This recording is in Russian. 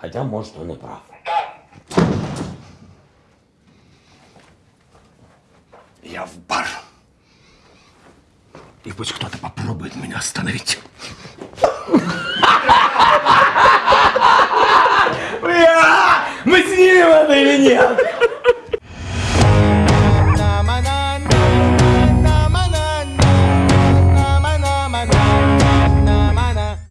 Хотя, может, он и прав. Я в бар. И пусть кто-то попробует меня остановить. А, мы снимем это или нет?